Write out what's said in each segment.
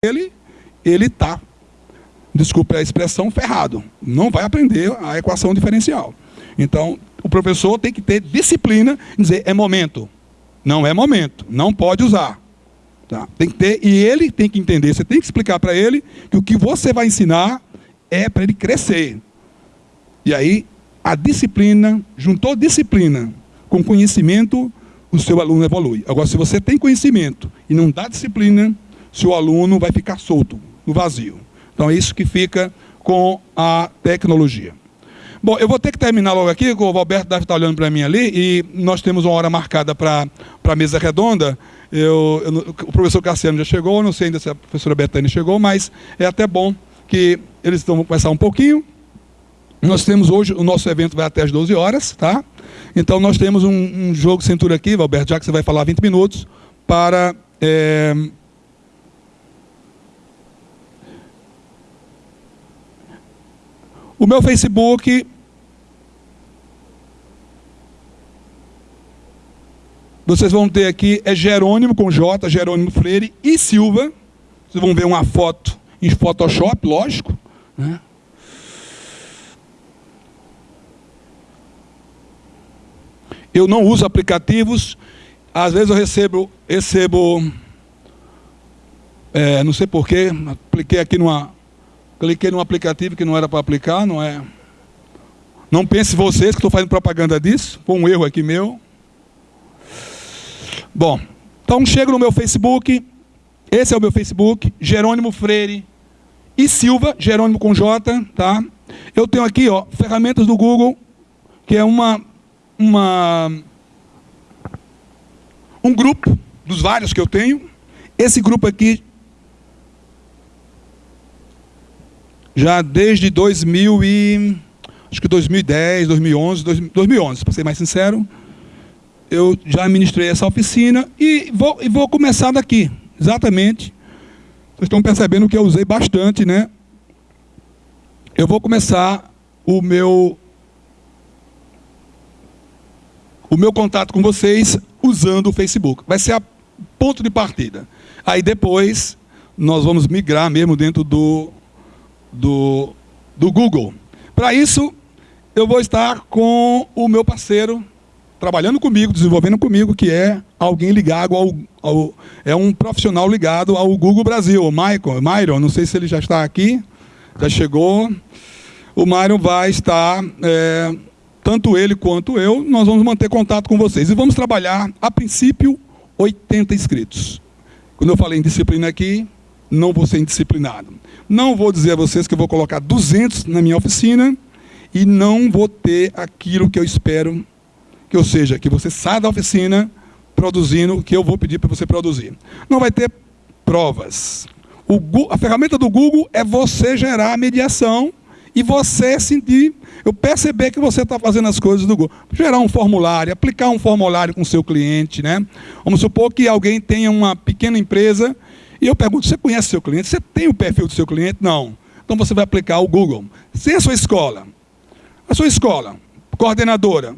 ele, ele está, desculpe a expressão, ferrado. Não vai aprender a equação diferencial. Então, o professor tem que ter disciplina em dizer, é momento. Não é momento, não pode usar. Tá? Tem que ter, e ele tem que entender, você tem que explicar para ele que o que você vai ensinar é para ele crescer. E aí, a disciplina, juntou disciplina com conhecimento, o seu aluno evolui. Agora, se você tem conhecimento e não dá disciplina, seu aluno vai ficar solto, no vazio. Então, é isso que fica com a tecnologia. Bom, eu vou ter que terminar logo aqui, o Alberto deve estar olhando para mim ali, e nós temos uma hora marcada para a mesa redonda. Eu, eu, o professor Cassiano já chegou, não sei ainda se a professora Betânia chegou, mas é até bom que eles vão conversar um pouquinho. Nós temos hoje, o nosso evento vai até as 12 horas, tá? Então nós temos um, um jogo cintura aqui, Alberto, já que você vai falar 20 minutos, para... É, O meu Facebook... Vocês vão ter aqui, é Jerônimo com J, Jerônimo Freire e Silva. Vocês vão ver uma foto em Photoshop, lógico. Né? Eu não uso aplicativos. Às vezes eu recebo, recebo é, não sei porquê, apliquei aqui numa, Cliquei num aplicativo que não era para aplicar, não é? Não pense vocês que estou fazendo propaganda disso, foi um erro aqui meu. Bom, então chego no meu Facebook, esse é o meu Facebook, Jerônimo Freire e Silva, Jerônimo com J, tá? Eu tenho aqui, ó, ferramentas do Google, que é uma, uma um grupo dos vários que eu tenho. Esse grupo aqui já desde 2000 e, acho que 2010, 2011, 2011, para ser mais sincero, eu já ministrei essa oficina e vou, e vou começar daqui, exatamente. Vocês estão percebendo que eu usei bastante, né? Eu vou começar o meu o meu contato com vocês usando o Facebook. Vai ser a ponto de partida. Aí depois nós vamos migrar mesmo dentro do do, do Google. Para isso, eu vou estar com o meu parceiro, trabalhando comigo, desenvolvendo comigo, que é alguém ligado ao, ao é um profissional ligado ao Google Brasil, o Michael, Myron, não sei se ele já está aqui, já chegou. O Myron vai estar, é, tanto ele quanto eu, nós vamos manter contato com vocês. E vamos trabalhar, a princípio, 80 inscritos. Quando eu falei em disciplina aqui, não vou ser indisciplinado. Não vou dizer a vocês que eu vou colocar 200 na minha oficina e não vou ter aquilo que eu espero, que ou seja, que você saia da oficina produzindo o que eu vou pedir para você produzir. Não vai ter provas. O, a ferramenta do Google é você gerar a mediação e você sentir, eu perceber que você está fazendo as coisas do Google. Gerar um formulário, aplicar um formulário com o seu cliente. Né? Vamos supor que alguém tenha uma pequena empresa e eu pergunto, você conhece seu cliente? Você tem o perfil do seu cliente? Não. Então você vai aplicar o Google. Sem a sua escola. A sua escola, coordenadora.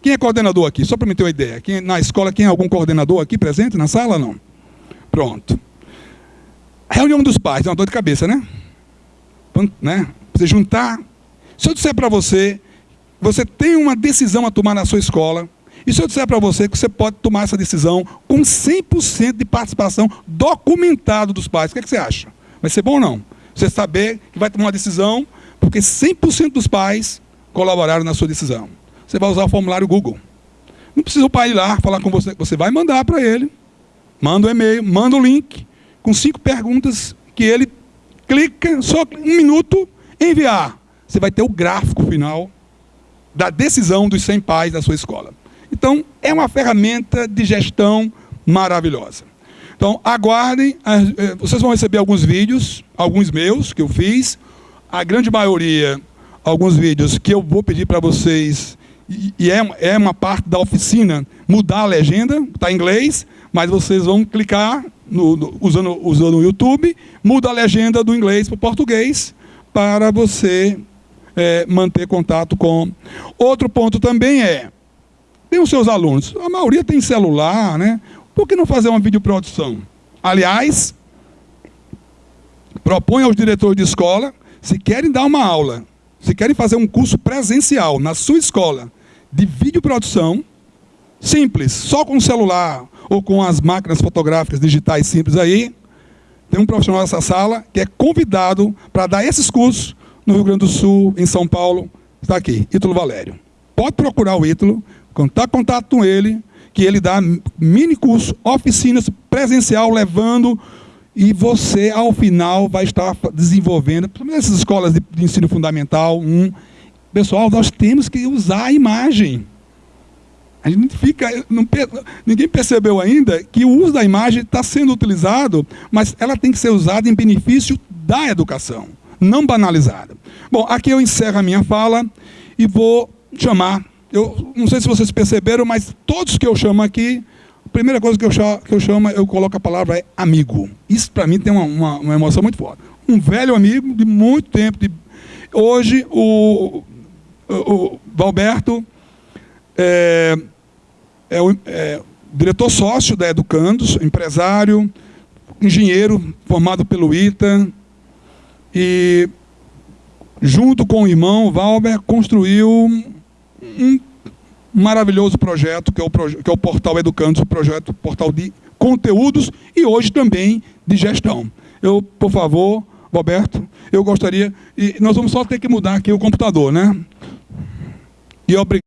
Quem é coordenador aqui? Só para me ter uma ideia. Quem, na escola, quem é algum coordenador aqui presente na sala? Não. Pronto. Reunião dos pais, é uma dor de cabeça, né? né? Você juntar. Se eu disser para você, você tem uma decisão a tomar na sua escola, e se eu disser para você que você pode tomar essa decisão com 100% de participação documentado dos pais, o que, é que você acha? Vai ser bom ou não? Você saber que vai tomar uma decisão porque 100% dos pais colaboraram na sua decisão. Você vai usar o formulário Google. Não precisa o pai ir lá falar com você. Você vai mandar para ele, manda o um e-mail, manda o um link, com cinco perguntas que ele clica, só um minuto, enviar. Você vai ter o gráfico final da decisão dos 100 pais da sua escola. Então, é uma ferramenta de gestão maravilhosa. Então, aguardem, eh, vocês vão receber alguns vídeos, alguns meus, que eu fiz, a grande maioria, alguns vídeos que eu vou pedir para vocês, e é, é uma parte da oficina, mudar a legenda, está em inglês, mas vocês vão clicar, no, no, usando, usando o YouTube, muda a legenda do inglês para o português, para você é, manter contato com... Outro ponto também é, tem os seus alunos. A maioria tem celular, né? Por que não fazer uma videoprodução? Aliás, propõe aos diretores de escola, se querem dar uma aula, se querem fazer um curso presencial na sua escola de videoprodução, simples, só com celular ou com as máquinas fotográficas digitais simples aí, tem um profissional nessa sala que é convidado para dar esses cursos no Rio Grande do Sul, em São Paulo, está aqui, Ítalo Valério. Pode procurar o Ítalo, contar contato com ele, que ele dá mini curso, oficinas presencial, levando e você, ao final, vai estar desenvolvendo, essas escolas de, de ensino fundamental, um, pessoal, nós temos que usar a imagem. A gente fica, não, ninguém percebeu ainda que o uso da imagem está sendo utilizado, mas ela tem que ser usada em benefício da educação, não banalizada. Bom, aqui eu encerro a minha fala e vou chamar, eu não sei se vocês perceberam, mas todos que eu chamo aqui, a primeira coisa que eu chamo, que eu, chamo eu coloco a palavra é amigo. Isso para mim tem uma, uma, uma, emoção muito forte. Um velho amigo de muito tempo. De, hoje, o, o, o Valberto é, é o é, diretor sócio da Educandos, empresário, engenheiro formado pelo ITA, e junto com o irmão Valber construiu um maravilhoso projeto, que é o, que é o Portal Educandos, o projeto portal de conteúdos e hoje também de gestão. Eu, por favor, Roberto, eu gostaria, e nós vamos só ter que mudar aqui o computador, né? E obrigado.